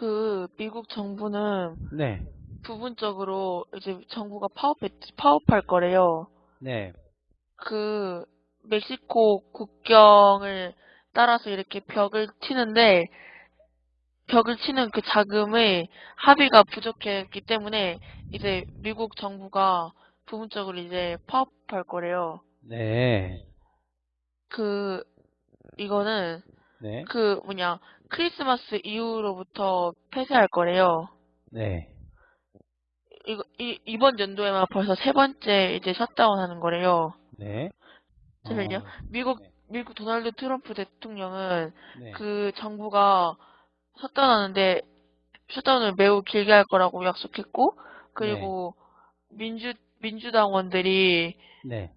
그 미국 정부는 네. 부분적으로 이제 정부가 파업해, 파업할 거래요. 네. 그 멕시코 국경을 따라서 이렇게 벽을 치는데 벽을 치는 그 자금의 합의가 부족했기 때문에 이제 미국 정부가 부분적으로 이제 파업할 거래요. 네. 그 이거는 네. 그 뭐냐 크리스마스 이후로부터 폐쇄할 거래요. 네. 이거 이, 이번 연도에만 벌써 세 번째 이제 셧다운 하는 거래요. 네. 잠시만요. 어, 미국 네. 미국 도널드 트럼프 대통령은 네. 그 정부가 셧다운하는데 셧다운을 매우 길게 할 거라고 약속했고 그리고 민주 민주당원들이 네.